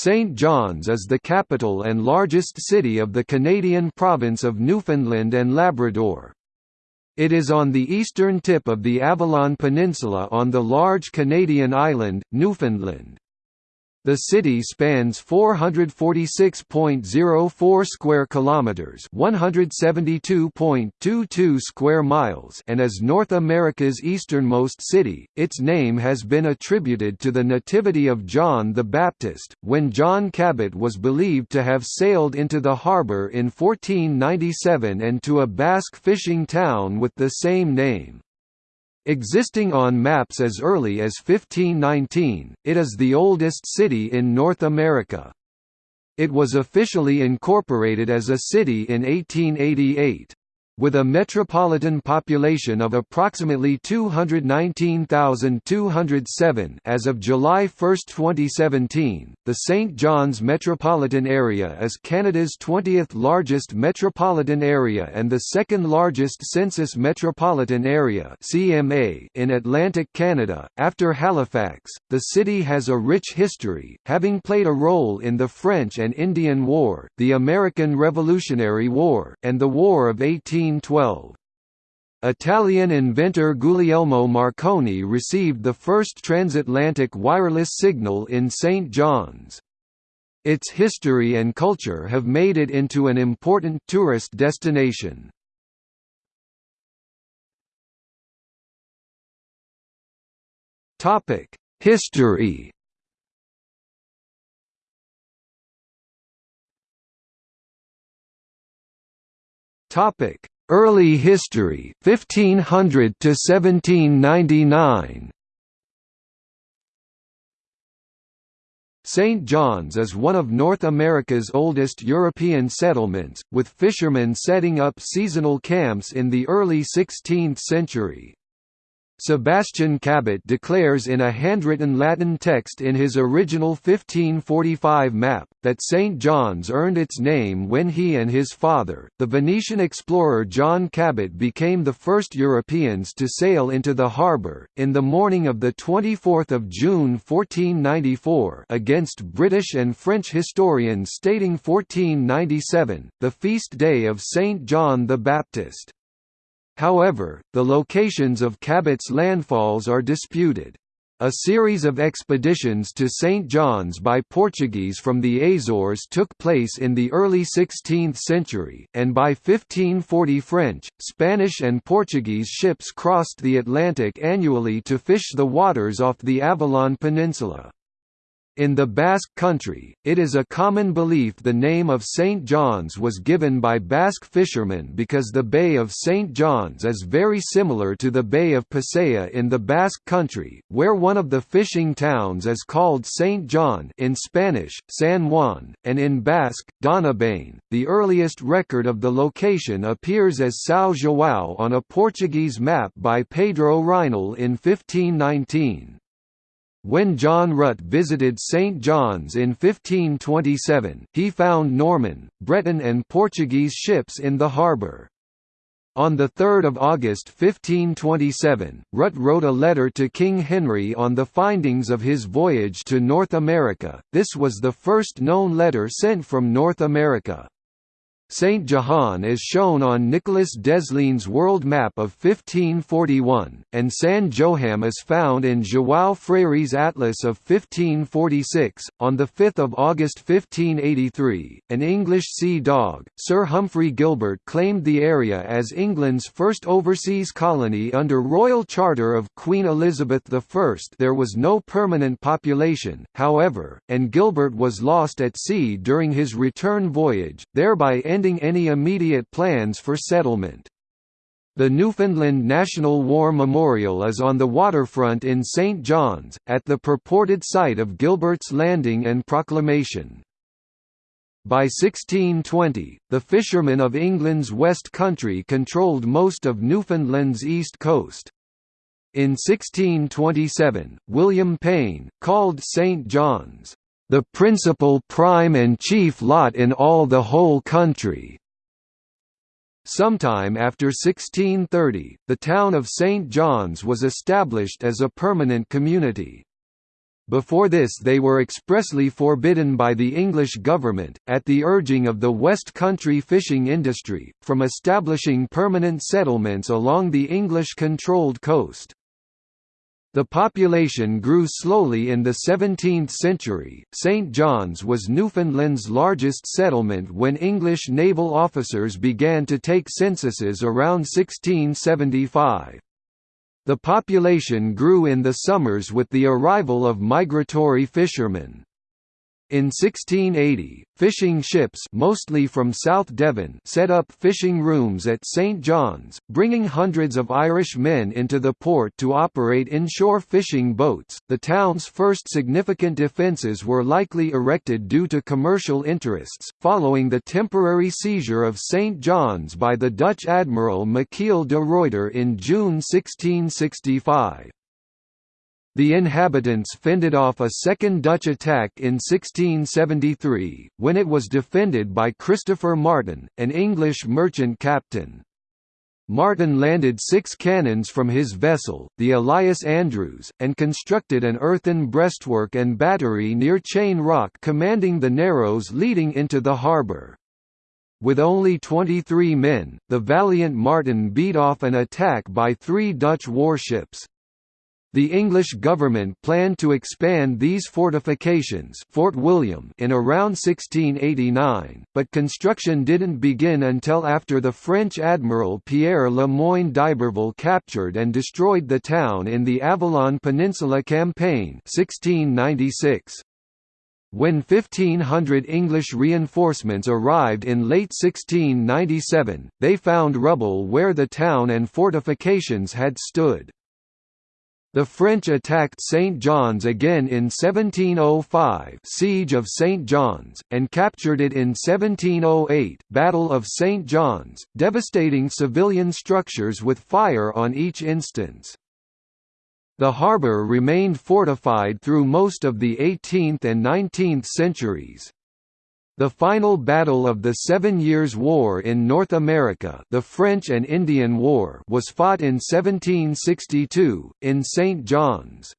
St. John's is the capital and largest city of the Canadian province of Newfoundland and Labrador. It is on the eastern tip of the Avalon Peninsula on the large Canadian island, Newfoundland. The city spans 446.04 square kilometers, 172.22 square miles, and is North America's easternmost city. Its name has been attributed to the nativity of John the Baptist, when John Cabot was believed to have sailed into the harbor in 1497 and to a Basque fishing town with the same name. Existing on maps as early as 1519, it is the oldest city in North America. It was officially incorporated as a city in 1888. With a metropolitan population of approximately 219,207 as of July 1, 2017, the St. John's metropolitan area is Canada's 20th largest metropolitan area and the second largest census metropolitan area (CMA) in Atlantic Canada, after Halifax. The city has a rich history, having played a role in the French and Indian War, the American Revolutionary War, and the War of 18 1912. Italian inventor Guglielmo Marconi received the first transatlantic wireless signal in St. John's. Its history and culture have made it into an important tourist destination. History Topic Early history 1500 to 1799 St. John's is one of North America's oldest European settlements, with fishermen setting up seasonal camps in the early 16th century. Sebastian Cabot declares in a handwritten Latin text in his original 1545 map, that St. John's earned its name when he and his father, the Venetian explorer John Cabot became the first Europeans to sail into the harbour. In the morning of 24 June 1494 against British and French historians stating 1497, the feast day of St. John the Baptist. However, the locations of Cabot's landfalls are disputed. A series of expeditions to St. John's by Portuguese from the Azores took place in the early 16th century, and by 1540 French, Spanish and Portuguese ships crossed the Atlantic annually to fish the waters off the Avalon Peninsula. In the Basque country, it is a common belief the name of St. John's was given by Basque fishermen because the Bay of St. John's is very similar to the Bay of Pasaia in the Basque country, where one of the fishing towns is called St. John in Spanish, San Juan, and in Basque, Donibane. The earliest record of the location appears as São João on a Portuguese map by Pedro Reinl in 1519. When John Rutt visited St. John's in 1527, he found Norman, Breton and Portuguese ships in the harbour. On 3 August 1527, Rutt wrote a letter to King Henry on the findings of his voyage to North America, this was the first known letter sent from North America. Saint Johan is shown on Nicolas Desliens' world map of 1541, and San Joham is found in João Freire's atlas of 1546. On 5 August 1583, an English sea dog, Sir Humphrey Gilbert claimed the area as England's first overseas colony under Royal Charter of Queen Elizabeth I. There was no permanent population, however, and Gilbert was lost at sea during his return voyage, thereby ending ending any immediate plans for settlement. The Newfoundland National War Memorial is on the waterfront in St. John's, at the purported site of Gilbert's landing and proclamation. By 1620, the fishermen of England's West Country controlled most of Newfoundland's east coast. In 1627, William Payne, called St. John's, the principal prime and chief lot in all the whole country. Sometime after 1630, the town of St. John's was established as a permanent community. Before this they were expressly forbidden by the English government, at the urging of the West Country fishing industry, from establishing permanent settlements along the English-controlled coast. The population grew slowly in the 17th century. St. John's was Newfoundland's largest settlement when English naval officers began to take censuses around 1675. The population grew in the summers with the arrival of migratory fishermen. In 1680, fishing ships mostly from South Devon set up fishing rooms at St John's, bringing hundreds of Irish men into the port to operate inshore fishing boats. The town's first significant defences were likely erected due to commercial interests, following the temporary seizure of St John's by the Dutch admiral Michiel de Ruyter in June 1665. The inhabitants fended off a second Dutch attack in 1673, when it was defended by Christopher Martin, an English merchant captain. Martin landed six cannons from his vessel, the Elias Andrews, and constructed an earthen breastwork and battery near Chain Rock commanding the narrows leading into the harbour. With only 23 men, the valiant Martin beat off an attack by three Dutch warships. The English government planned to expand these fortifications Fort William in around 1689, but construction didn't begin until after the French admiral Pierre Le Moyne d'Iberville captured and destroyed the town in the Avalon Peninsula Campaign 1696. When 1,500 English reinforcements arrived in late 1697, they found rubble where the town and fortifications had stood. The French attacked St. John's again in 1705 Siege of St. John's, and captured it in 1708 Battle of St. John's, devastating civilian structures with fire on each instance. The harbour remained fortified through most of the 18th and 19th centuries. The final battle of the Seven Years' War in North America the French and Indian War was fought in 1762, in St. John's.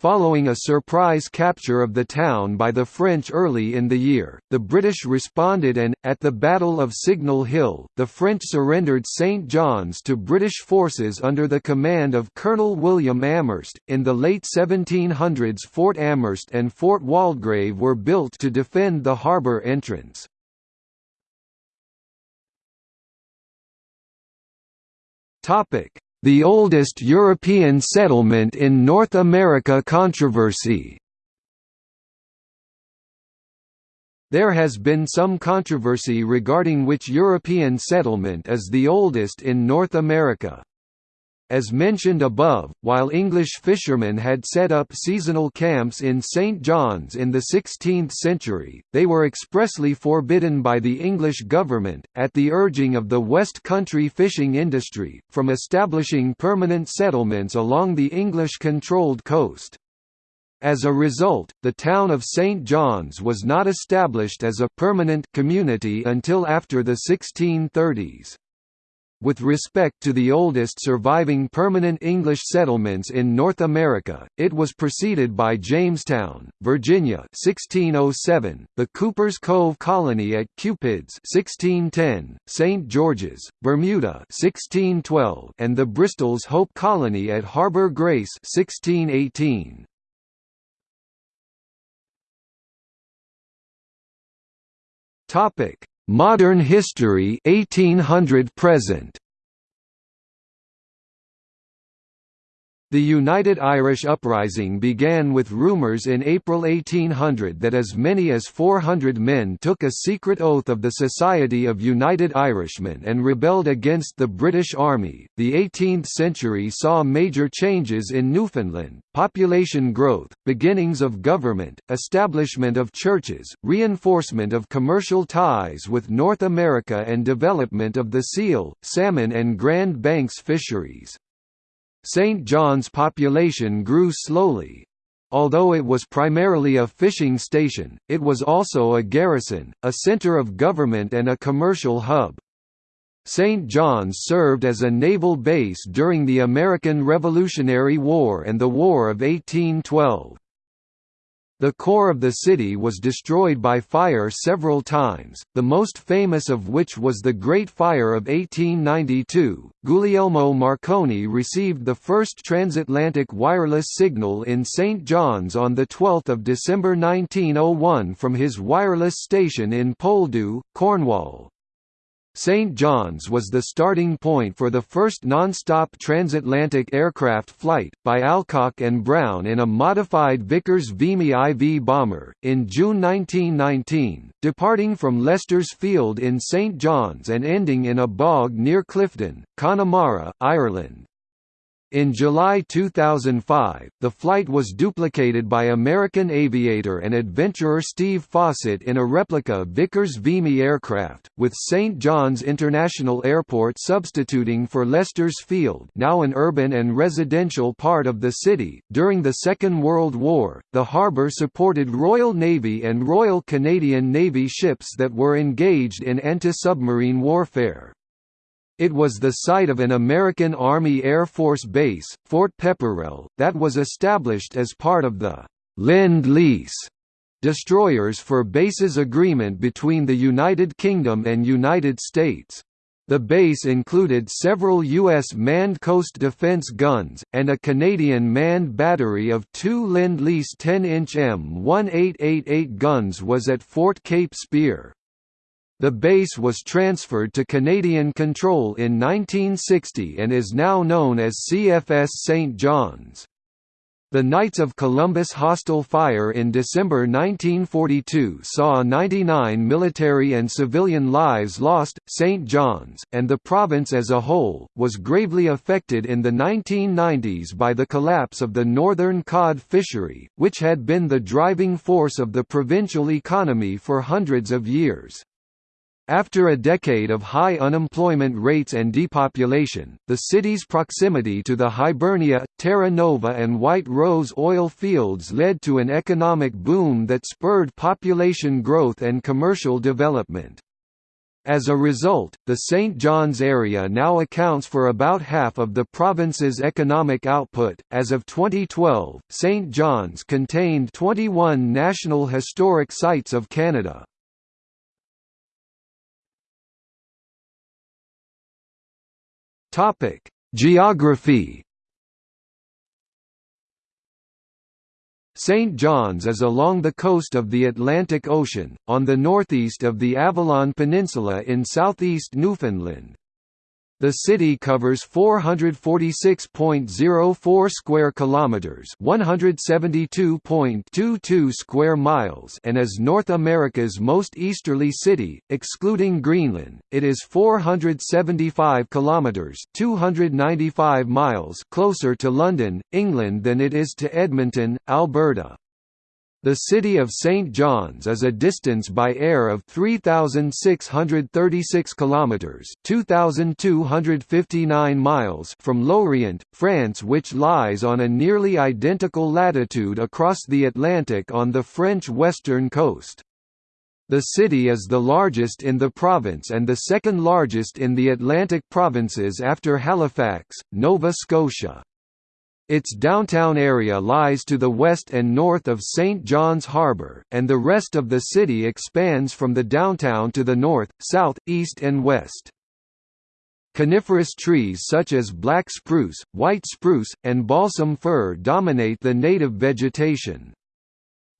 Following a surprise capture of the town by the French early in the year, the British responded and, at the Battle of Signal Hill, the French surrendered St. John's to British forces under the command of Colonel William Amherst. In the late 1700s, Fort Amherst and Fort Waldegrave were built to defend the harbour entrance. The oldest European settlement in North America controversy There has been some controversy regarding which European settlement is the oldest in North America. As mentioned above, while English fishermen had set up seasonal camps in St. John's in the 16th century, they were expressly forbidden by the English government, at the urging of the West Country fishing industry, from establishing permanent settlements along the English-controlled coast. As a result, the town of St. John's was not established as a permanent community until after the 1630s. With respect to the oldest surviving permanent English settlements in North America, it was preceded by Jamestown, Virginia 1607, the Cuper's Cove Colony at Cupids 1610, St. George's, Bermuda 1612, and the Bristol's Hope Colony at Harbour Grace 1618. Topic: Modern history 1800 present The United Irish Uprising began with rumours in April 1800 that as many as 400 men took a secret oath of the Society of United Irishmen and rebelled against the British Army. The 18th century saw major changes in Newfoundland population growth, beginnings of government, establishment of churches, reinforcement of commercial ties with North America, and development of the seal, salmon, and Grand Banks fisheries. St. John's population grew slowly. Although it was primarily a fishing station, it was also a garrison, a center of government and a commercial hub. St. John's served as a naval base during the American Revolutionary War and the War of 1812. The core of the city was destroyed by fire several times, the most famous of which was the Great Fire of 1892. Guglielmo Marconi received the first transatlantic wireless signal in St. John's on 12 December 1901 from his wireless station in Poldhu, Cornwall. St. John's was the starting point for the first non-stop transatlantic aircraft flight, by Alcock and Brown in a modified Vickers Vimy IV bomber, in June 1919, departing from Lester's Field in St. John's and ending in a bog near Clifden, Connemara, Ireland. In July 2005, the flight was duplicated by American aviator and adventurer Steve Fossett in a replica Vickers Vimy aircraft, with St. John's International Airport substituting for Lester's Field, now an urban and residential part of the city. During the Second World War, the harbour supported Royal Navy and Royal Canadian Navy ships that were engaged in anti-submarine warfare. It was the site of an American Army Air Force base, Fort Pepperrell, that was established as part of the «Lend-Lease» destroyers for bases agreement between the United Kingdom and United States. The base included several U.S. manned coast defense guns, and a Canadian manned battery of two Lend-Lease 10-inch M1888 guns was at Fort Cape Spear. The base was transferred to Canadian control in 1960 and is now known as CFS St. John's. The Knights of Columbus Hostel fire in December 1942 saw 99 military and civilian lives lost. St. John's, and the province as a whole, was gravely affected in the 1990s by the collapse of the northern cod fishery, which had been the driving force of the provincial economy for hundreds of years. After a decade of high unemployment rates and depopulation, the city's proximity to the Hibernia, Terra Nova and White Rose oil fields led to an economic boom that spurred population growth and commercial development. As a result, the St. John's area now accounts for about half of the province's economic output. As of 2012, St. John's contained 21 National Historic Sites of Canada. Topic: Geography. St. John's is along the coast of the Atlantic Ocean, on the northeast of the Avalon Peninsula in southeast Newfoundland. The city covers 446.04 square kilometers, 172.22 square miles, and is North America's most easterly city, excluding Greenland. It is 475 kilometers, 295 miles closer to London, England than it is to Edmonton, Alberta. The city of St. John's is a distance by air of 3636 kilometers, 2259 miles from Lorient, France, which lies on a nearly identical latitude across the Atlantic on the French western coast. The city is the largest in the province and the second largest in the Atlantic provinces after Halifax, Nova Scotia. Its downtown area lies to the west and north of St. John's Harbour, and the rest of the city expands from the downtown to the north, south, east and west. Coniferous trees such as black spruce, white spruce, and balsam fir dominate the native vegetation.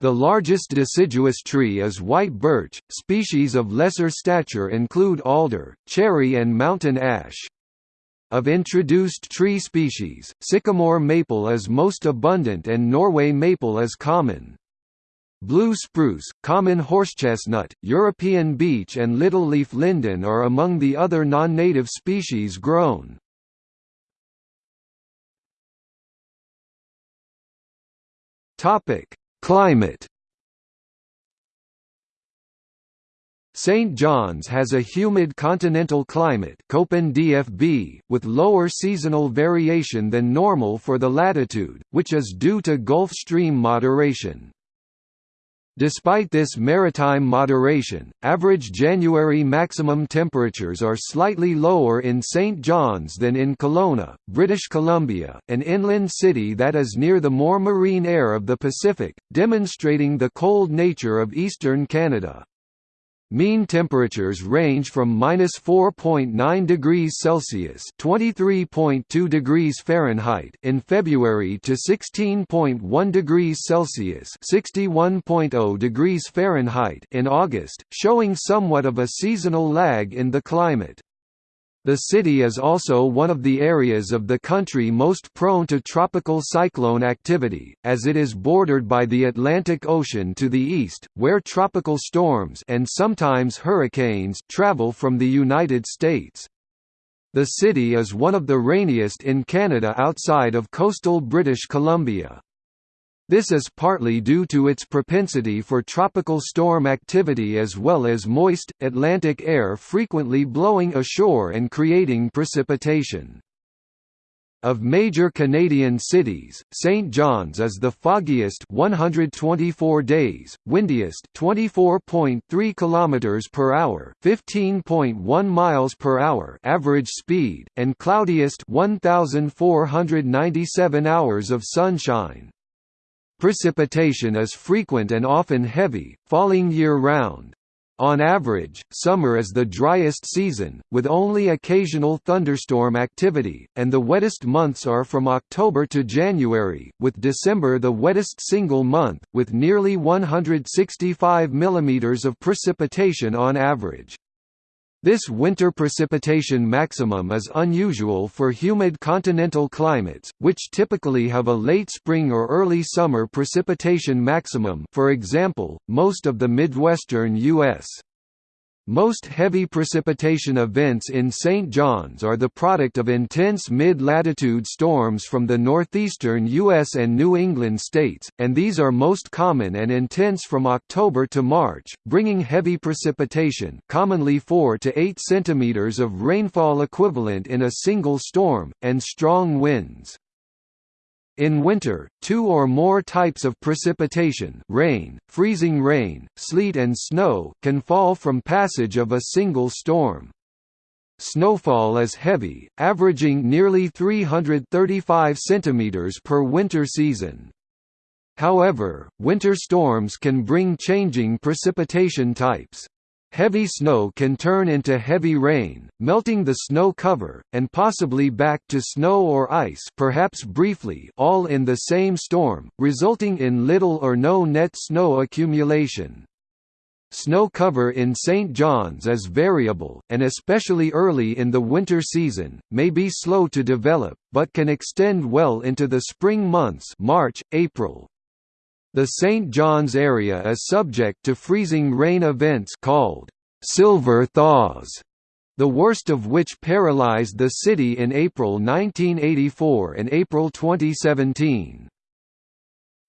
The largest deciduous tree is white birch, species of lesser stature include alder, cherry and mountain ash. Of introduced tree species, sycamore maple is most abundant and Norway maple is common. Blue spruce, common horsechestnut, European beech and little-leaf linden are among the other non-native species grown. Climate St. John's has a humid continental climate DFB, with lower seasonal variation than normal for the latitude, which is due to Gulf Stream moderation. Despite this maritime moderation, average January maximum temperatures are slightly lower in St. John's than in Kelowna, British Columbia, an inland city that is near the more marine air of the Pacific, demonstrating the cold nature of eastern Canada. Mean temperatures range from minus 4.9 degrees Celsius (23.2 degrees Fahrenheit) in February to 16.1 degrees Celsius (61.0 degrees Fahrenheit) in August, showing somewhat of a seasonal lag in the climate. The city is also one of the areas of the country most prone to tropical cyclone activity, as it is bordered by the Atlantic Ocean to the east, where tropical storms and sometimes hurricanes travel from the United States. The city is one of the rainiest in Canada outside of coastal British Columbia. This is partly due to its propensity for tropical storm activity as well as moist, Atlantic air frequently blowing ashore and creating precipitation. Of major Canadian cities, St. John's is the foggiest 124 days, windiest 24.3 kilometers per hour, 15.1 miles per hour average speed, and cloudiest 1497 hours of sunshine. Precipitation is frequent and often heavy, falling year-round. On average, summer is the driest season, with only occasional thunderstorm activity, and the wettest months are from October to January, with December the wettest single month, with nearly 165 mm of precipitation on average. This winter precipitation maximum is unusual for humid continental climates, which typically have a late spring or early summer precipitation maximum for example, most of the Midwestern U.S. Most heavy precipitation events in St. John's are the product of intense mid-latitude storms from the northeastern U.S. and New England states, and these are most common and intense from October to March, bringing heavy precipitation commonly 4 to 8 centimeters of rainfall equivalent in a single storm, and strong winds. In winter, two or more types of precipitation rain, freezing rain, sleet and snow can fall from passage of a single storm. Snowfall is heavy, averaging nearly 335 cm per winter season. However, winter storms can bring changing precipitation types. Heavy snow can turn into heavy rain, melting the snow cover, and possibly back to snow or ice perhaps briefly all in the same storm, resulting in little or no net snow accumulation. Snow cover in St. John's is variable, and especially early in the winter season, may be slow to develop, but can extend well into the spring months March, April, the St. John's area is subject to freezing rain events called silver thaws, the worst of which paralyzed the city in April 1984 and April 2017.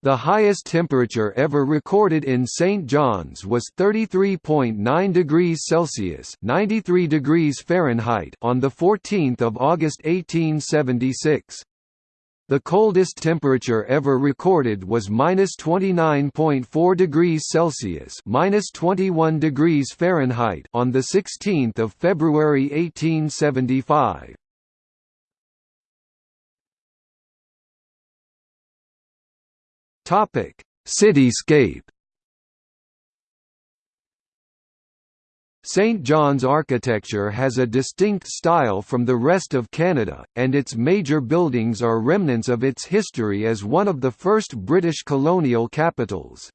The highest temperature ever recorded in St. John's was 33.9 degrees Celsius (93 degrees Fahrenheit) on the 14th of August 1876. The coldest temperature ever recorded was minus 29.4 degrees Celsius minus 21 degrees Fahrenheit on the 16th of February 1875. Topic: Cityscape St. John's architecture has a distinct style from the rest of Canada, and its major buildings are remnants of its history as one of the first British colonial capitals.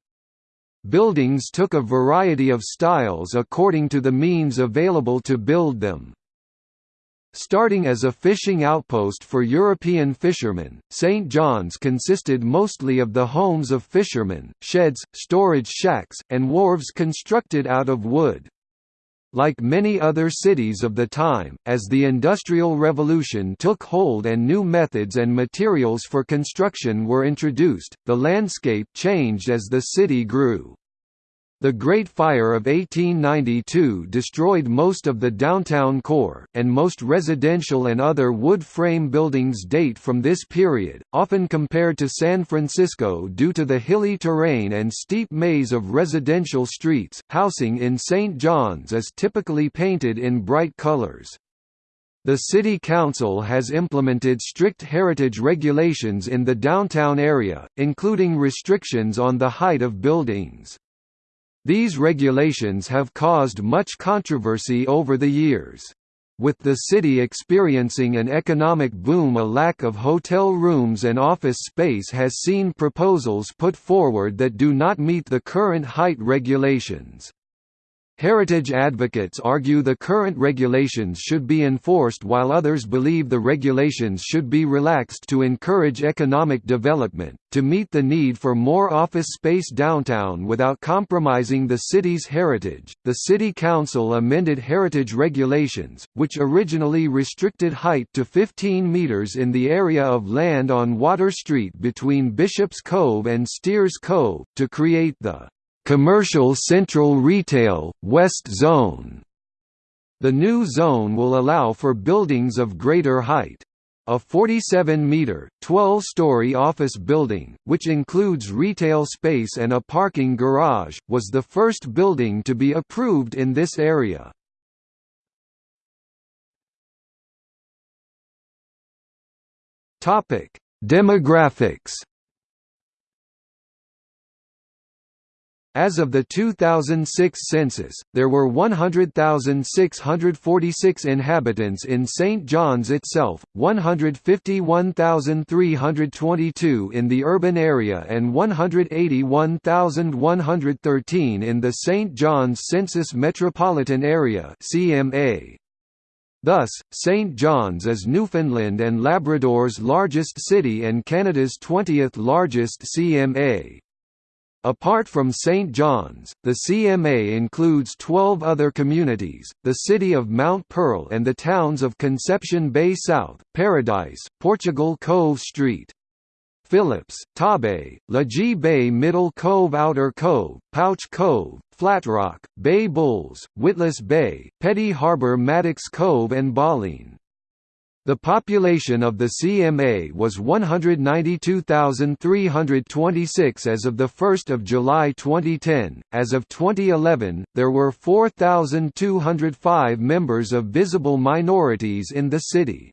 Buildings took a variety of styles according to the means available to build them. Starting as a fishing outpost for European fishermen, St. John's consisted mostly of the homes of fishermen, sheds, storage shacks, and wharves constructed out of wood. Like many other cities of the time, as the Industrial Revolution took hold and new methods and materials for construction were introduced, the landscape changed as the city grew. The Great Fire of 1892 destroyed most of the downtown core, and most residential and other wood frame buildings date from this period, often compared to San Francisco due to the hilly terrain and steep maze of residential streets. Housing in St. John's is typically painted in bright colors. The City Council has implemented strict heritage regulations in the downtown area, including restrictions on the height of buildings. These regulations have caused much controversy over the years. With the city experiencing an economic boom a lack of hotel rooms and office space has seen proposals put forward that do not meet the current height regulations. Heritage advocates argue the current regulations should be enforced while others believe the regulations should be relaxed to encourage economic development, to meet the need for more office space downtown without compromising the city's heritage. The City Council amended heritage regulations, which originally restricted height to 15 meters in the area of land on Water Street between Bishop's Cove and Steers Cove, to create the Commercial Central Retail, West Zone. The new zone will allow for buildings of greater height. A 47-metre, 12-story office building, which includes retail space and a parking garage, was the first building to be approved in this area. Demographics As of the 2006 census, there were 100,646 inhabitants in St. John's itself, 151,322 in the urban area and 181,113 in the St. John's Census Metropolitan Area CMA. Thus, St. John's is Newfoundland and Labrador's largest city and Canada's 20th largest CMA. Apart from St. John's, the CMA includes 12 other communities, the city of Mount Pearl and the towns of Conception Bay South, Paradise, Portugal Cove Street, Philip's, Torbay, Logy Bay Middle Cove Outer Cove, Pouch Cove, Flatrock, Bay Bulls, Witless Bay, Petty Harbour Maddox Cove and Bauline. The population of the CMA was 192,326 as of 1 July 2010. As of 2011, there were 4,205 members of visible minorities in the city.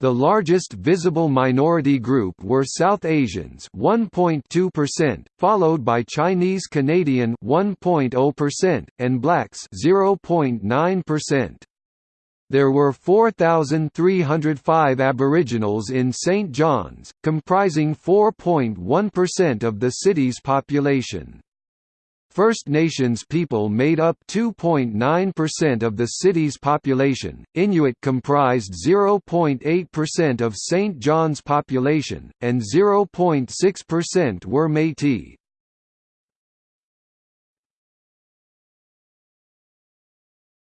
The largest visible minority group were South Asians 1.2%, followed by Chinese Canadian 1.0% and blacks 0.9%. There were 4,305 Aboriginals in St. John's, comprising 4.1% of the city's population. First Nations people made up 2.9% of the city's population, Inuit comprised 0.8% of St. John's population, and 0.6% were Métis.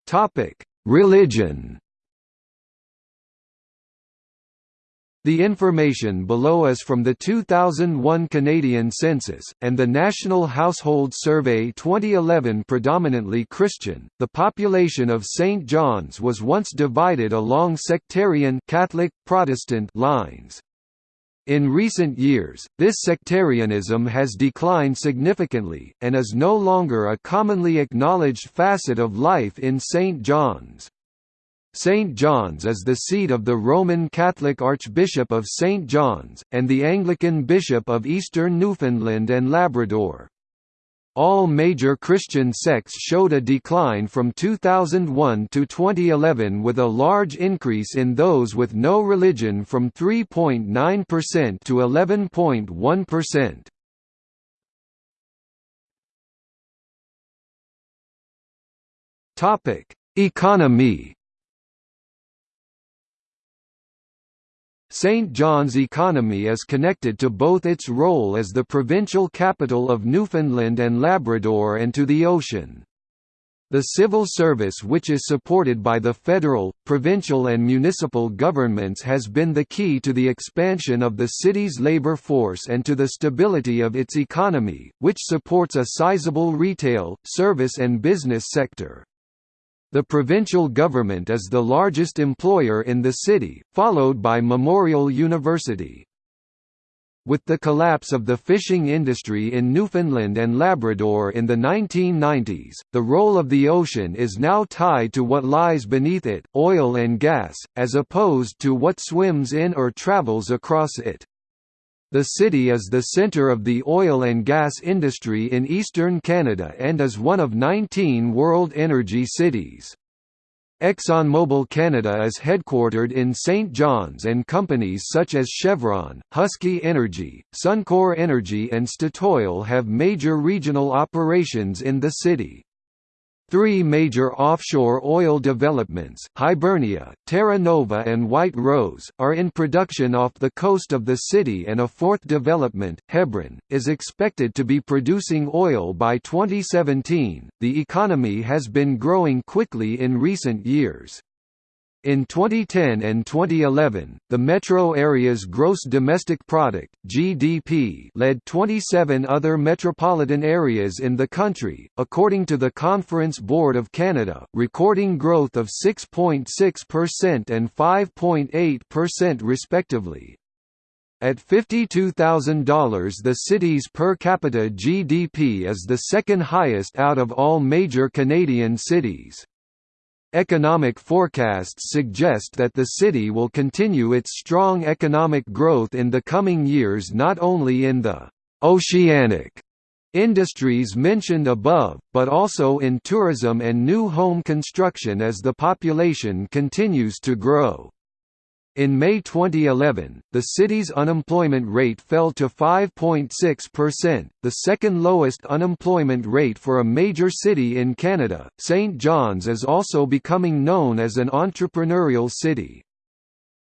Topic Religion The information below is from the 2001 Canadian Census, and the National Household Survey 2011 predominantly Christian. The population of St. John's was once divided along sectarian Catholic, Protestant lines. In recent years, this sectarianism has declined significantly, and is no longer a commonly acknowledged facet of life in St. John's. St. John's is the seat of the Roman Catholic Archbishop of St. John's, and the Anglican Bishop of Eastern Newfoundland and Labrador. All major Christian sects showed a decline from 2001 to 2011 with a large increase in those with no religion from 3.9% to 11.1%. Topic: Economy St. John's economy is connected to both its role as the provincial capital of Newfoundland and Labrador and to the ocean. The civil service which is supported by the federal, provincial and municipal governments has been the key to the expansion of the city's labor force and to the stability of its economy, which supports a sizable retail, service and business sector. The provincial government is the largest employer in the city, followed by Memorial University. With the collapse of the fishing industry in Newfoundland and Labrador in the 1990s, the role of the ocean is now tied to what lies beneath it, oil and gas, as opposed to what swims in or travels across it. The city is the centre of the oil and gas industry in eastern Canada and is one of 19 World Energy Cities. ExxonMobil Canada is headquartered in St. John's and companies such as Chevron, Husky Energy, Suncor Energy and Statoil have major regional operations in the city. Three major offshore oil developments, Hibernia, Terra Nova and White Rose, are in production off the coast of the city and a fourth development, Hebron, is expected to be producing oil by 2017. The economy has been growing quickly in recent years. In 2010 and 2011, the metro area's gross domestic product (GDP) led 27 other metropolitan areas in the country, according to the Conference Board of Canada, recording growth of 6.6% and 5.8% respectively. At $52,000 the city's per capita GDP is the second highest out of all major Canadian cities. Economic forecasts suggest that the city will continue its strong economic growth in the coming years not only in the «oceanic» industries mentioned above, but also in tourism and new home construction as the population continues to grow. In May 2011, the city's unemployment rate fell to 5.6%, the second lowest unemployment rate for a major city in Canada. St. John's is also becoming known as an entrepreneurial city.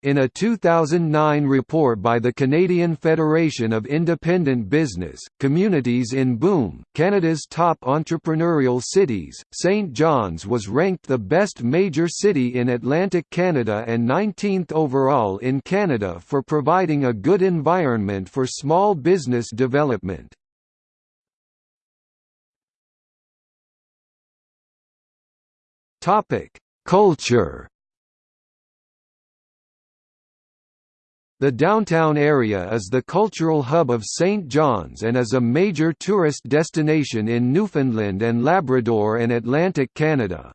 In a 2009 report by the Canadian Federation of Independent Business, Communities in Boom, Canada's top entrepreneurial cities, St. John's was ranked the best major city in Atlantic Canada and 19th overall in Canada for providing a good environment for small business development. Culture The downtown area is the cultural hub of St. John's and is a major tourist destination in Newfoundland and Labrador and Atlantic Canada.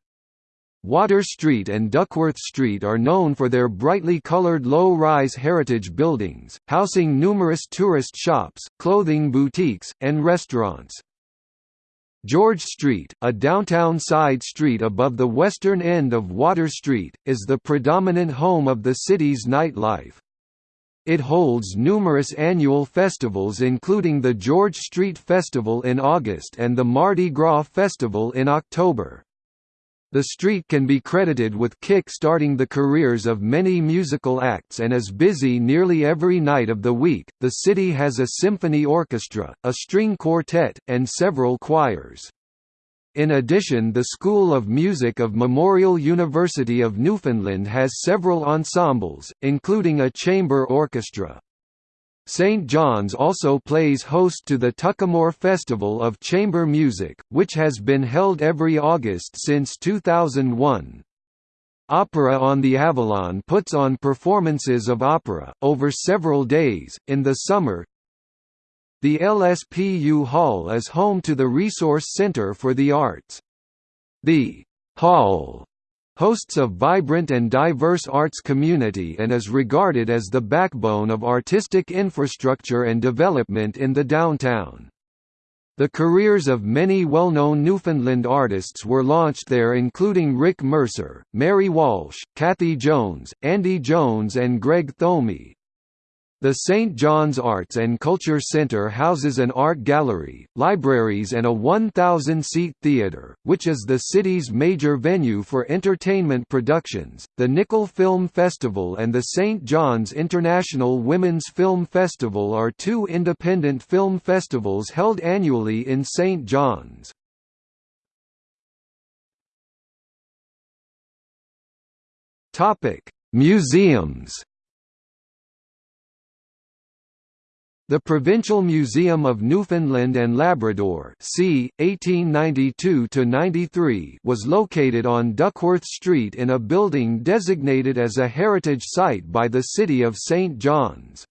Water Street and Duckworth Street are known for their brightly colored low-rise heritage buildings, housing numerous tourist shops, clothing boutiques, and restaurants. George Street, a downtown side street above the western end of Water Street, is the predominant home of the city's nightlife. It holds numerous annual festivals including the George Street Festival in August and the Mardi Gras Festival in October. The street can be credited with kick-starting the careers of many musical acts and is busy nearly every night of the week. The city has a symphony orchestra, a string quartet, and several choirs. In addition the School of Music of Memorial University of Newfoundland has several ensembles, including a chamber orchestra. St. John's also plays host to the Tuckamore Festival of Chamber Music, which has been held every August since 2001. Opera on the Avalon puts on performances of opera, over several days, in the summer, the LSPU Hall is home to the Resource Center for the Arts. The Hall hosts a vibrant and diverse arts community and is regarded as the backbone of artistic infrastructure and development in the downtown. The careers of many well-known Newfoundland artists were launched there including Rick Mercer, Mary Walsh, Kathy Jones, Andy Jones and Greg Thomey. The St. John's Arts and Culture Centre houses an art gallery, libraries and a 1,000-seat theatre, which is the city's major venue for entertainment productions. The Nickel Film Festival and the St. John's International Women's Film Festival are two independent film festivals held annually in St. John's. Topic: Museums The Provincial Museum of Newfoundland and Labrador c. 1892–93 was located on Duckworth Street in a building designated as a heritage site by the City of St. John's.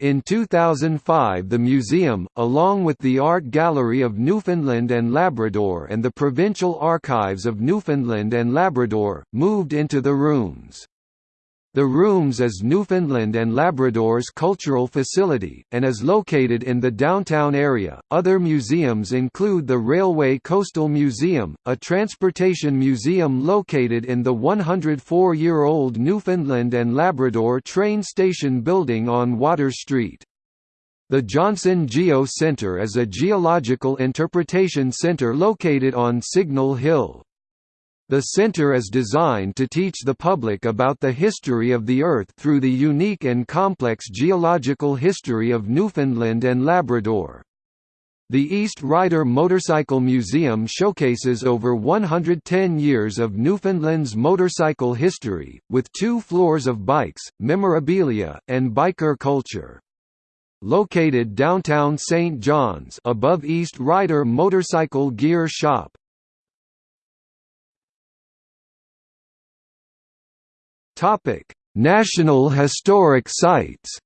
In 2005 the museum, along with the Art Gallery of Newfoundland and Labrador and the Provincial Archives of Newfoundland and Labrador, moved into the rooms. The Rooms is Newfoundland and Labrador's cultural facility, and is located in the downtown area. Other museums include the Railway Coastal Museum, a transportation museum located in the 104 year old Newfoundland and Labrador train station building on Water Street. The Johnson Geo Centre is a geological interpretation centre located on Signal Hill. The center is designed to teach the public about the history of the Earth through the unique and complex geological history of Newfoundland and Labrador. The East Ryder Motorcycle Museum showcases over 110 years of Newfoundland's motorcycle history, with two floors of bikes, memorabilia, and biker culture. Located downtown St. John's above East Ryder Motorcycle Gear Shop, Topic: National Historic Sites.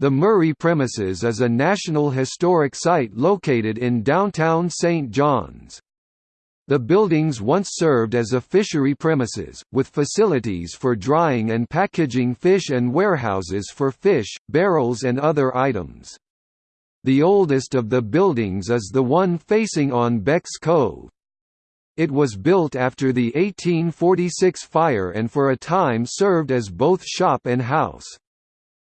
The Murray Premises is a National Historic Site located in downtown St. John's. The buildings once served as a fishery premises, with facilities for drying and packaging fish and warehouses for fish, barrels and other items. The oldest of the buildings is the one facing on Beck's Cove. It was built after the 1846 fire and for a time served as both shop and house.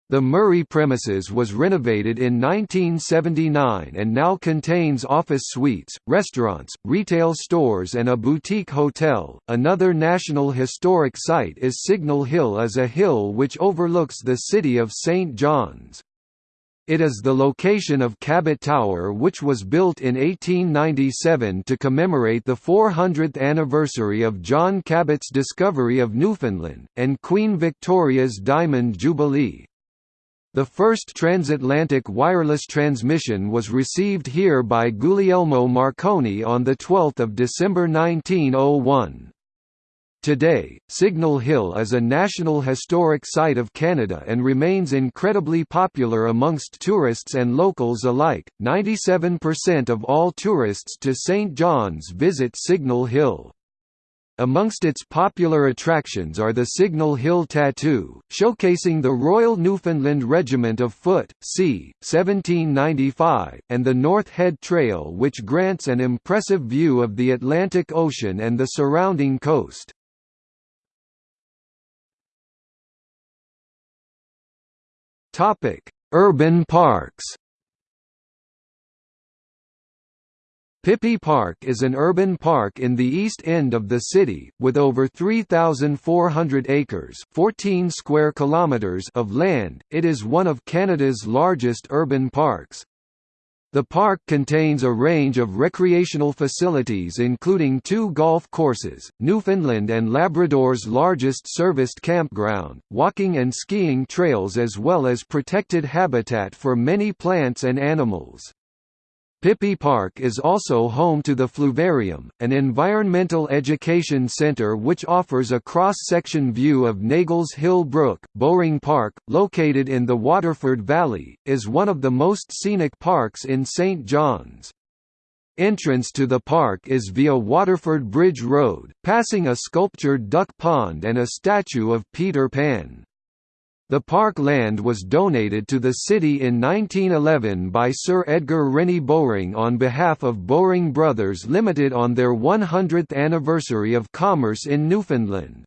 The Murray premises was renovated in 1979 and now contains office suites, restaurants, retail stores, and a boutique hotel. Another National Historic Site is Signal Hill as a hill which overlooks the city of St. John's. It is the location of Cabot Tower which was built in 1897 to commemorate the 400th anniversary of John Cabot's discovery of Newfoundland, and Queen Victoria's Diamond Jubilee. The first transatlantic wireless transmission was received here by Guglielmo Marconi on 12 December 1901. Today, Signal Hill is a National Historic Site of Canada and remains incredibly popular amongst tourists and locals alike. 97% of all tourists to St. John's visit Signal Hill. Amongst its popular attractions are the Signal Hill Tattoo, showcasing the Royal Newfoundland Regiment of Foot, c. 1795, and the North Head Trail which grants an impressive view of the Atlantic Ocean and the surrounding coast. Topic: Urban parks. Pippy Park is an urban park in the east end of the city, with over 3,400 acres 14 square kilometers of land. It is one of Canada's largest urban parks. The park contains a range of recreational facilities including two golf courses, Newfoundland and Labrador's largest serviced campground, walking and skiing trails as well as protected habitat for many plants and animals. Pippy Park is also home to the Fluvarium, an environmental education center which offers a cross-section view of Nagle's Hill Brook. Bowring Park, located in the Waterford Valley, is one of the most scenic parks in St. John's. Entrance to the park is via Waterford Bridge Road, passing a sculptured duck pond and a statue of Peter Pan. The park land was donated to the city in 1911 by Sir Edgar Rennie Bowring on behalf of Bowring Brothers Limited on their 100th anniversary of commerce in Newfoundland.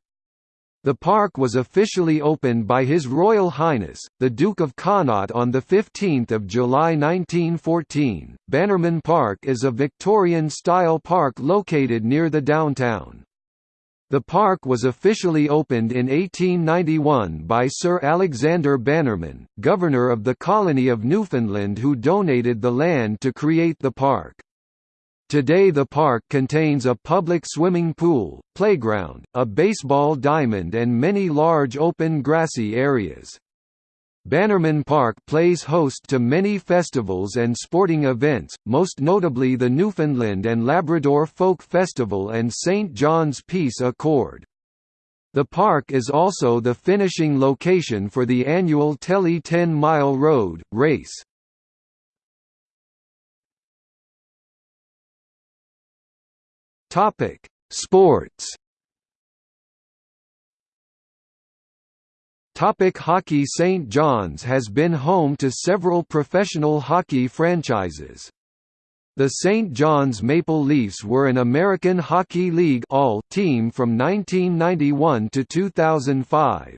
The park was officially opened by His Royal Highness, the Duke of Connaught on 15 July 1914. Bannerman Park is a Victorian-style park located near the downtown. The park was officially opened in 1891 by Sir Alexander Bannerman, Governor of the colony of Newfoundland who donated the land to create the park. Today the park contains a public swimming pool, playground, a baseball diamond and many large open grassy areas. Bannerman Park plays host to many festivals and sporting events, most notably the Newfoundland and Labrador Folk Festival and St. John's Peace-a-Chord. The park is also the finishing location for the annual Tely 10 Mile Road race. Sports. Topic hockey St. John's has been home to several professional hockey franchises. The St. John's Maple Leafs were an American Hockey League All team from 1991 to 2005.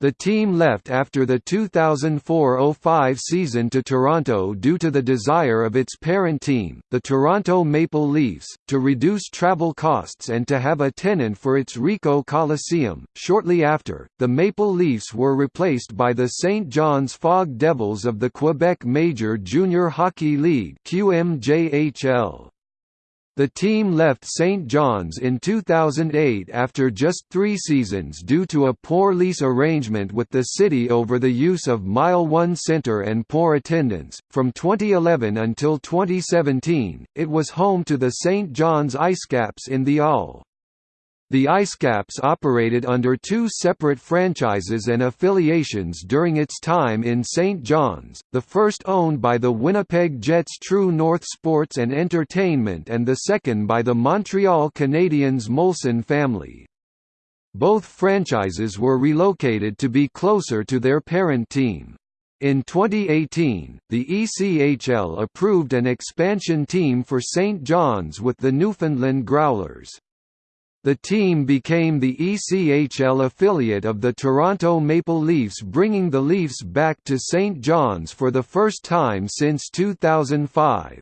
The team left after the 2004–05 season to Toronto due to the desire of its parent team, the Toronto Maple Leafs, to reduce travel costs and to have a tenant for its Ricoh Coliseum. Shortly after, the Maple Leafs were replaced by the St. John's Fog Devils of the Quebec Major Junior Hockey League (QMJHL). The team left St. John's in 2008 after just three seasons due to a poor lease arrangement with the city over the use of Mile 1 Centre and poor attendance. From 2011 until 2017, it was home to the St. John's Icecaps in the AHL. The Icecaps operated under two separate franchises and affiliations during its time in St. John's, the first owned by the Winnipeg Jets True North Sports and Entertainment and the second by the Montreal Canadiens Molson family. Both franchises were relocated to be closer to their parent team. In 2018, the ECHL approved an expansion team for St. John's with the Newfoundland Growlers. The team became the ECHL affiliate of the Toronto Maple Leafs bringing the Leafs back to St. John's for the first time since 2005.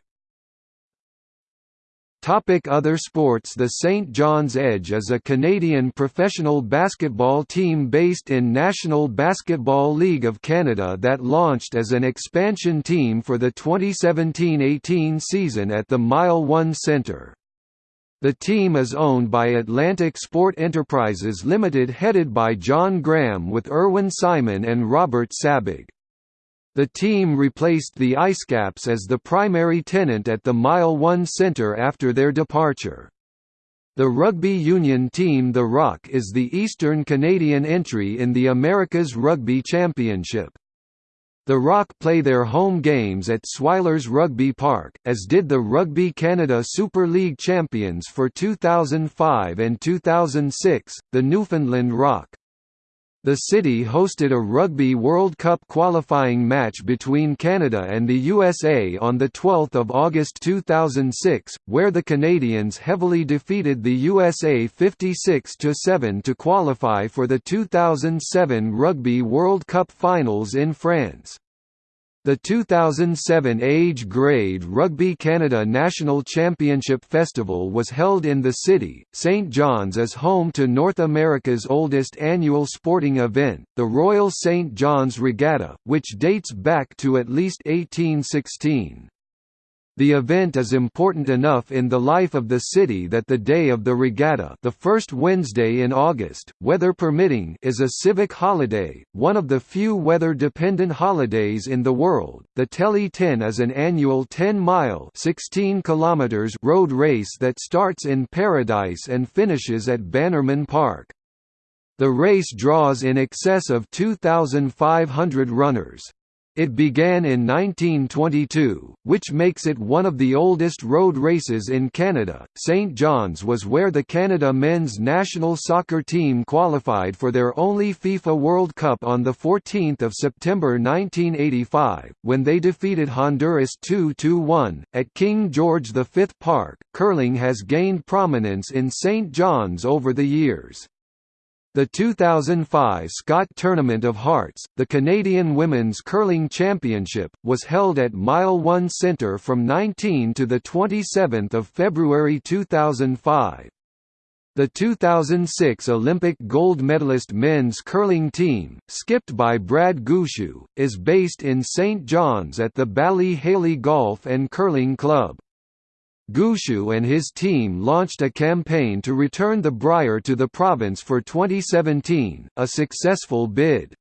Topic Other sports The St. John's Edge is a Canadian professional basketball team based in National Basketball League of Canada that launched as an expansion team for the 2017–18 season at the Mile 1 Centre. The team is owned by Atlantic Sport Enterprises Limited headed by John Graham with Irwin Simon and Robert Sabbagh. The team replaced the Icecaps as the primary tenant at the Mile 1 Centre after their departure. The rugby union team The Rock is the Eastern Canadian entry in the America's Rugby Championship. The Rock play their home games at Swiler's Rugby Park, as did the Rugby Canada Super League champions for 2005 and 2006, the Newfoundland Rock. The city hosted a Rugby World Cup qualifying match between Canada and the USA on 12 August 2006, where the Canadians heavily defeated the USA 56–7 to qualify for the 2007 Rugby World Cup finals in France. The 2007 Age Grade Rugby Canada National Championship Festival was held in the city. St. John's is home to North America's oldest annual sporting event, the Royal St. John's Regatta, which dates back to at least 1816. The event is important enough in the life of the city that the day of the regatta the first Wednesday in August, weather permitting is a civic holiday, one of the few weather-dependent holidays in the world. The Tely 10 is an annual 10-mile road race that starts in Paradise and finishes at Bannerman Park. The race draws in excess of 2,500 runners. It began in 1922, which makes it one of the oldest road races in Canada. St. John's was where the Canada men's national soccer team qualified for their only FIFA World Cup on the 14th of September 1985, when they defeated Honduras 2-1 at King George V Park. Curling has gained prominence in St. John's over the years. The 2005 Scott Tournament of Hearts, the Canadian Women's Curling Championship, was held at Mile 1 Centre from 19 to 27 February 2005. The 2006 Olympic gold medalist men's curling team, skipped by Brad Gushue, is based in St. John's at the Bally Haly Golf and Curling Club. Gushue and his team launched a campaign to return the Brier to the province for 2017, a successful bid.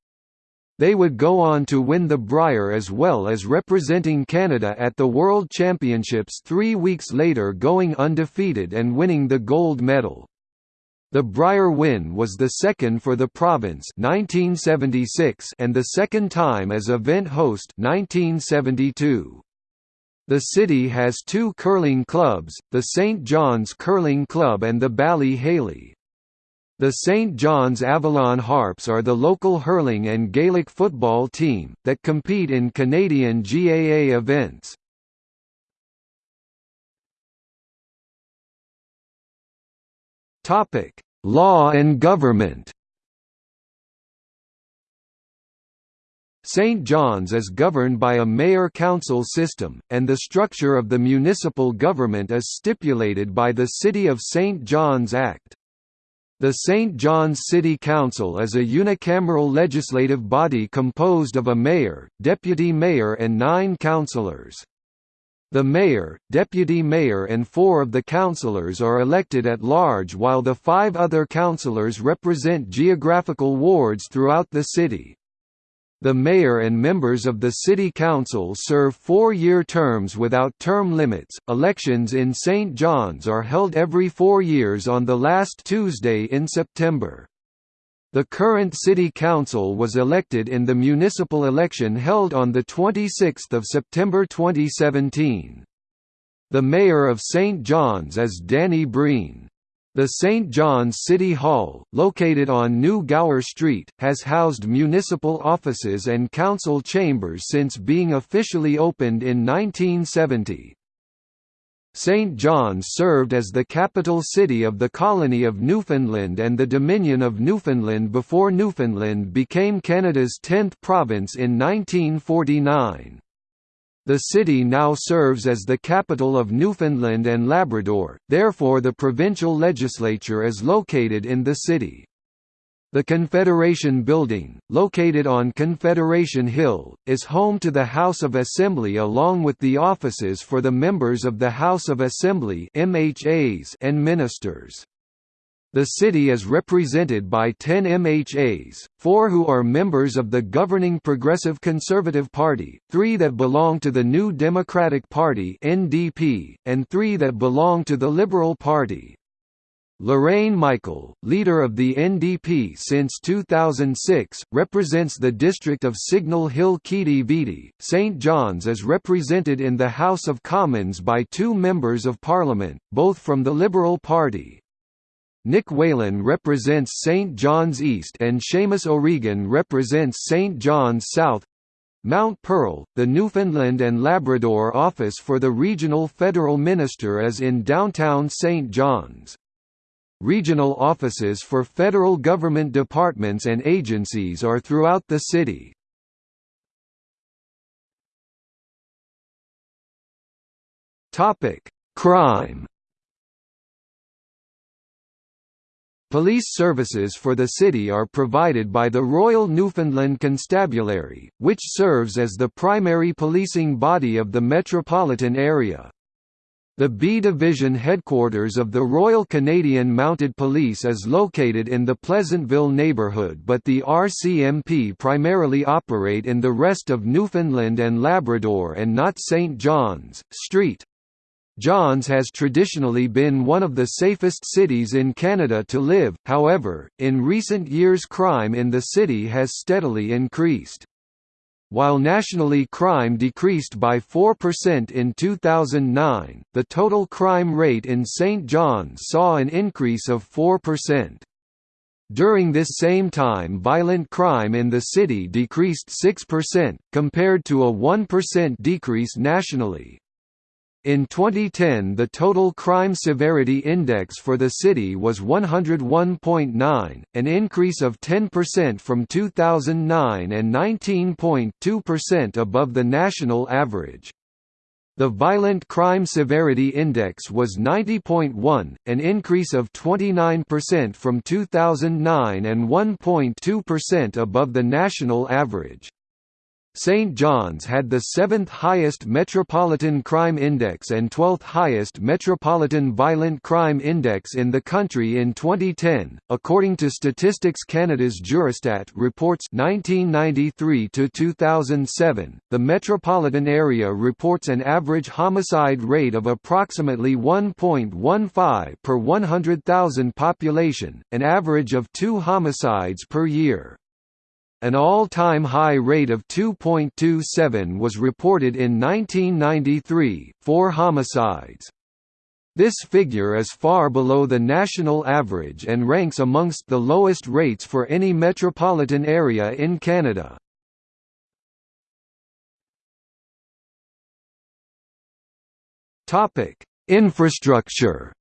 They would go on to win the Brier as well as representing Canada at the World Championships three weeks later going undefeated and winning the gold medal. The Brier win was the second for the province 1976 and the second time as event host 1972. The city has two curling clubs, the St. John's Curling Club and the Bally Haly. The St John's Avalon Harps are the local hurling and Gaelic football team, that compete in Canadian GAA events. Law and government St. John's is governed by a mayor-council system, and the structure of the municipal government is stipulated by the City of St. John's Act. The St. John's City Council is a unicameral legislative body composed of a mayor, deputy mayor and nine councillors. The mayor, deputy mayor and four of the councillors are elected at large while the five other councillors represent geographical wards throughout the city. The mayor and members of the city council serve four-year terms without term limits. Elections in St. John's are held every four years on the last Tuesday in September. The current city council was elected in the municipal election held on 26 September 2017. The mayor of St. John's is Danny Breen. The St. John's City Hall, located on New Gower Street, has housed municipal offices and council chambers since being officially opened in 1970. St. John's served as the capital city of the colony of Newfoundland and the Dominion of Newfoundland before Newfoundland became Canada's 10th province in 1949. The city now serves as the capital of Newfoundland and Labrador, therefore the provincial legislature is located in the city. The Confederation Building, located on Confederation Hill, is home to the House of Assembly along with the offices for the members of the House of Assembly and ministers. The city is represented by 10 MHAs, four who are members of the governing Progressive Conservative Party, three that belong to the New Democratic Party (NDP), and three that belong to the Liberal Party. Lorraine Michael, leader of the NDP since 2006, represents the district of Signal Hill Quidi Vidi. St John's is represented in the House of Commons by two members of Parliament, both from the Liberal Party. Nick Whalen represents St. John's East and Seamus O'Regan represents St. John's South. Mount Pearl, the Newfoundland and Labrador office for the regional federal minister is in downtown St. John's. Regional offices for federal government departments and agencies are throughout the city. Crime Police services for the city are provided by the Royal Newfoundland Constabulary, which serves as the primary policing body of the metropolitan area. The B Division headquarters of the Royal Canadian Mounted Police is located in the Pleasantville neighbourhood but the RCMP primarily operate in the rest of Newfoundland and Labrador and not St. John's, St. John's has traditionally been one of the safest cities in Canada to live, however, in recent years crime in the city has steadily increased. While nationally crime decreased by 4% in 2009, the total crime rate in St. John's saw an increase of 4%. During this same time violent crime in the city decreased 6%, compared to a 1% decrease nationally. In 2010 the total crime severity index for the city was 101.9, an increase of 10% from 2009 and 19.2% above the national average. The Violent Crime Severity Index was 90.1, an increase of 29% from 2009 and 1.2% above the national average. St. John's had the seventh highest Metropolitan Crime Index and 12th highest Metropolitan Violent Crime Index in the country in 2010, according to Statistics Canada's Juristat reports 1993 to 2007. The metropolitan area reports an average homicide rate of approximately 1.15 per 100,000 population, an average of 2 homicides per year. An all-time high rate of 2.27 was reported in 1993, four homicides. This figure is far below the national average and ranks amongst the lowest rates for any metropolitan area in Canada. Infrastructure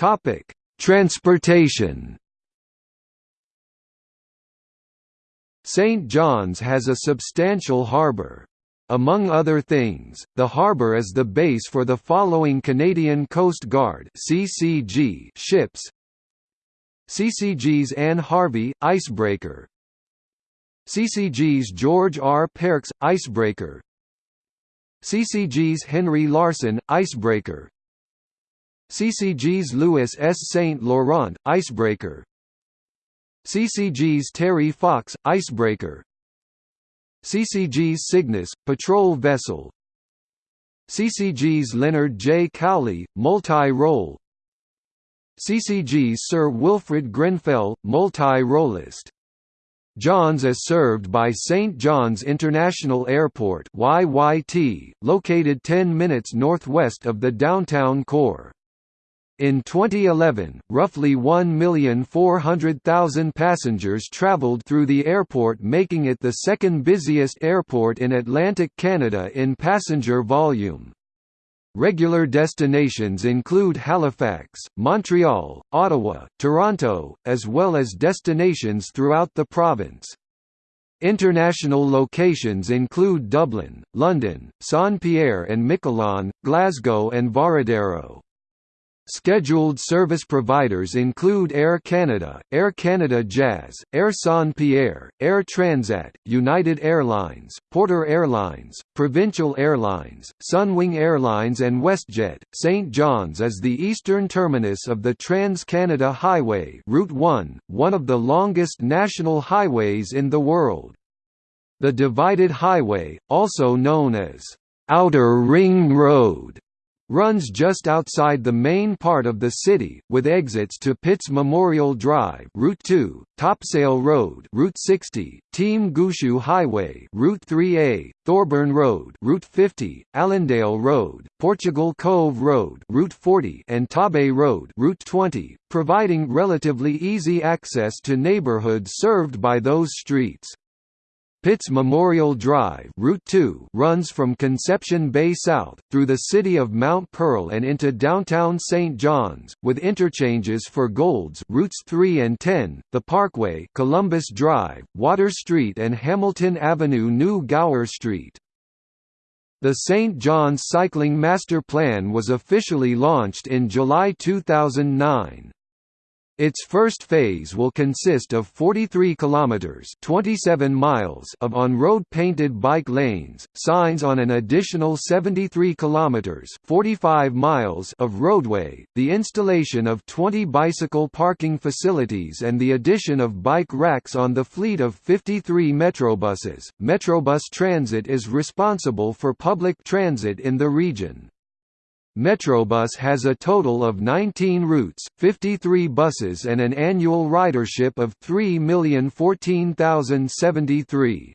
Topic: Transportation. St. John's has a substantial harbour. Among other things, the harbour is the base for the following Canadian Coast Guard (CCG) ships: CCG's Ann Harvey icebreaker, CCG's George R. Pearkes icebreaker, CCG's Henry Larsen icebreaker, CCG's Louis S. St. Laurent, icebreaker CCG's Terry Fox, icebreaker CCG's Cygnus, patrol vessel CCG's Leonard J. Cowley, multi-role CCG's Sir Wilfrid Grenfell, multi-rollist Johns is served by St. John's International Airport YYT, located 10 minutes northwest of the downtown core. In 2011, roughly 1,400,000 passengers traveled through the airport making it the second busiest airport in Atlantic Canada in passenger volume. Regular destinations include Halifax, Montreal, Ottawa, Toronto, as well as destinations throughout the province. International locations include Dublin, London, Saint-Pierre and Miquelon, Glasgow and Varadero. Scheduled service providers include Air Canada, Air Canada Jazz, Air Saint-Pierre, Air Transat, United Airlines, Porter Airlines, Provincial Airlines, Sunwing Airlines and WestJet. St. John's is the eastern terminus of the Trans-Canada Highway Route 1, one of the longest national highways in the world. The Divided Highway, also known as Outer Ring Road, runs just outside the main part of the city, with exits to Pitts Memorial Drive Route 2, Topsail Road Route 60, Team Gushue Highway Route 3A, Thorburn Road Route 50, Allendale Road, Portugal Cove Road Route 40 and Torbay Road Route 20, providing relatively easy access to neighborhoods served by those streets. Pitts Memorial Drive Route 2 runs from Conception Bay south, through the city of Mount Pearl and into downtown St. John's, with interchanges for Goulds routes 3 and 10, the Parkway Columbus Drive, Water Street and Hamilton Avenue New Gower Street. The St. John's Cycling Master Plan was officially launched in July 2009. Its first phase will consist of 43 kilometers (27 miles) of on-road painted bike lanes, signs on an additional 73 kilometers (45 miles) of roadway, the installation of 20 bicycle parking facilities and the addition of bike racks on the fleet of 53 Metrobuses. Metrobus Transit is responsible for public transit in the region. Metrobus has a total of 19 routes, 53 buses and an annual ridership of 3,014,073.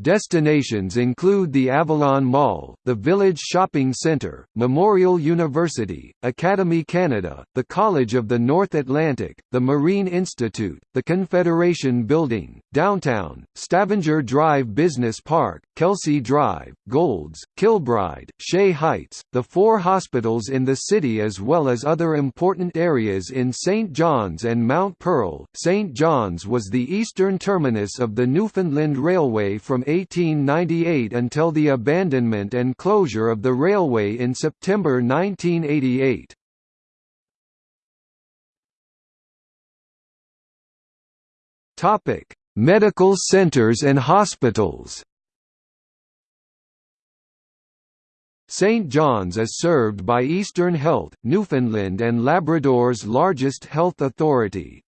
Destinations include the Avalon Mall, the Village Shopping Centre, Memorial University, Academy Canada, the College of the North Atlantic, the Marine Institute, the Confederation Building, Downtown, Stavanger Drive Business Park, Kelsey Drive, Goulds, Kilbride, Shea Heights, the four hospitals in the city as well as other important areas in St. John's and Mount Pearl. St. John's was the eastern terminus of the Newfoundland Railway from 1898 until the abandonment and closure of the railway in September 1988. Topic: Medical centers and hospitals. St. John's is served by Eastern Health, Newfoundland and Labrador's largest health authority.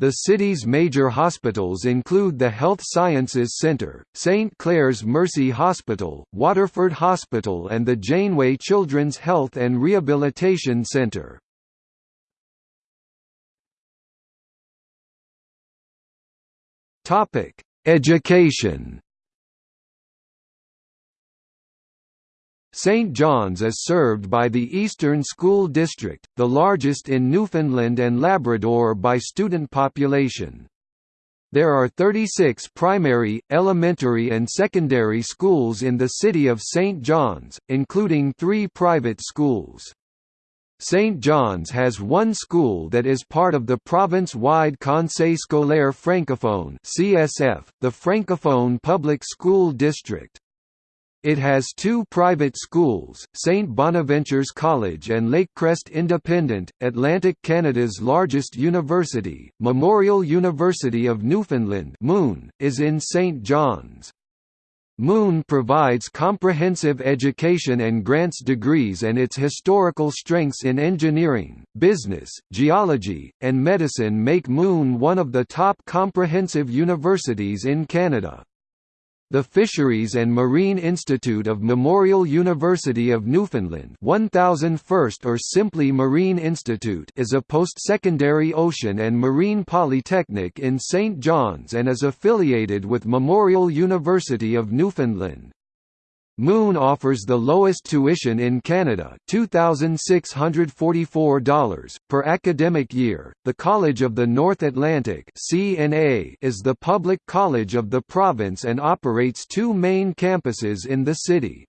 The city's major hospitals include the Health Sciences Centre, St Clare's Mercy Hospital, Waterford Hospital and the Janeway Children's Health and Rehabilitation Centre. Education St. John's is served by the Eastern School District, the largest in Newfoundland and Labrador by student population. There are 36 primary, elementary and secondary schools in the city of St. John's, including three private schools. St. John's has one school that is part of the province-wide Conseil scolaire francophone (CSF), the Francophone Public School District. It has two private schools, St. Bonaventure's College and Lakecrest Independent, Atlantic Canada's largest university, Memorial University of Newfoundland MUN, is in St. John's. MUN provides comprehensive education and grants degrees and its historical strengths in engineering, business, geology, and medicine make MUN one of the top comprehensive universities in Canada. The Fisheries and Marine Institute of Memorial University of Newfoundland 1001st or simply Marine Institute is a post-secondary ocean and marine polytechnic in St. John's and is affiliated with Memorial University of Newfoundland. MUN offers the lowest tuition in Canada $2,644 per academic year. The College of the North Atlantic CNA is the public college of the province and operates two main campuses in the city.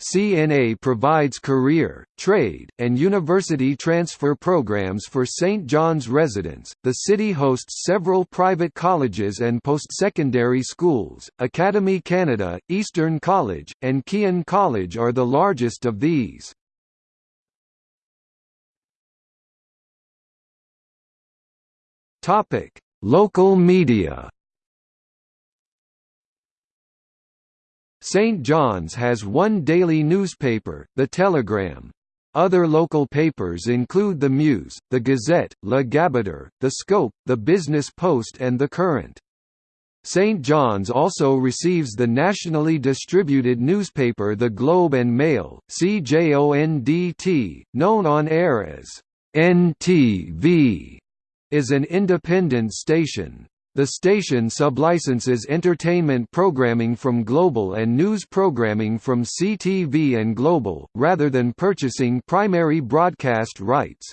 CNA provides career, trade, and university transfer programs for St. John's residents. The city hosts several private colleges and post-secondary schools. Academy Canada, Eastern College, and Keyin College are the largest of these. Topic: Local media. St. John's has one daily newspaper, The Telegram. Other local papers include The Muse, The Gazette, Le Gaboteur, The Scope, The Business Post and The Current. St. John's also receives the nationally distributed newspaper The Globe and Mail, CJONDT, known on air as NTV, is an independent station. The station sublicenses entertainment programming from Global and news programming from CTV and Global, rather than purchasing primary broadcast rights.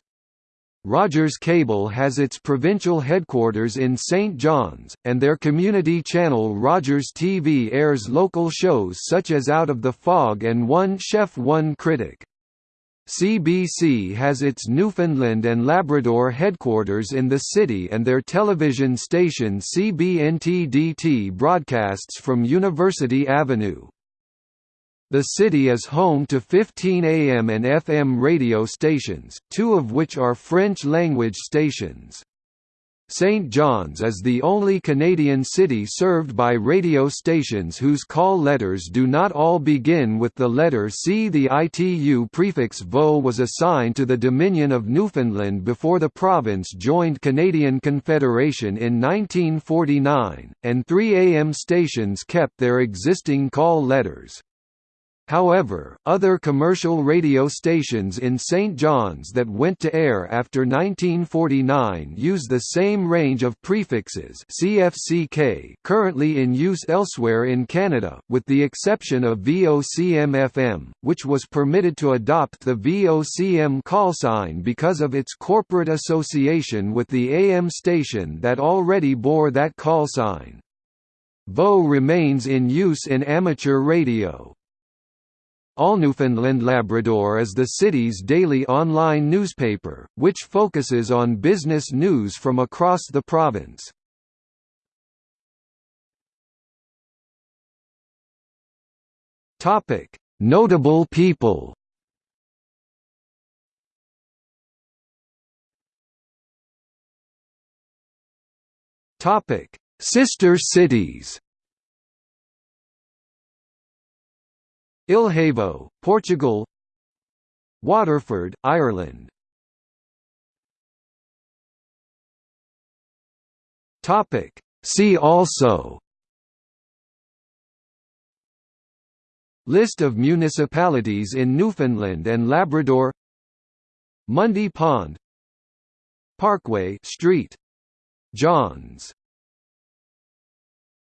Rogers Cable has its provincial headquarters in St. John's, and their community channel Rogers TV airs local shows such as Out of the Fog and One Chef One Critic. CBC has its Newfoundland and Labrador headquarters in the city and their television station CBNTDT broadcasts from University Avenue. The city is home to 15 AM and FM radio stations, two of which are French-language stations. St. John's is the only Canadian city served by radio stations whose call letters do not all begin with the letter C. The ITU prefix VO was assigned to the Dominion of Newfoundland before the province joined Canadian Confederation in 1949, and 3 AM stations kept their existing call letters. However, other commercial radio stations in St. John's that went to air after 1949 use the same range of prefixes CFCK currently in use elsewhere in Canada, with the exception of VOCM-FM, which was permitted to adopt the VOCM callsign because of its corporate association with the AM station that already bore that callsign. VO remains in use in amateur radio. All Newfoundland Labrador is the city's daily online newspaper, which focuses on business news from across the province. Notable people Sister cities. Ilhavo, Portugal. Waterford, Ireland. See also. List of municipalities in Newfoundland and Labrador. Mundy Pond. Parkway Street. Johns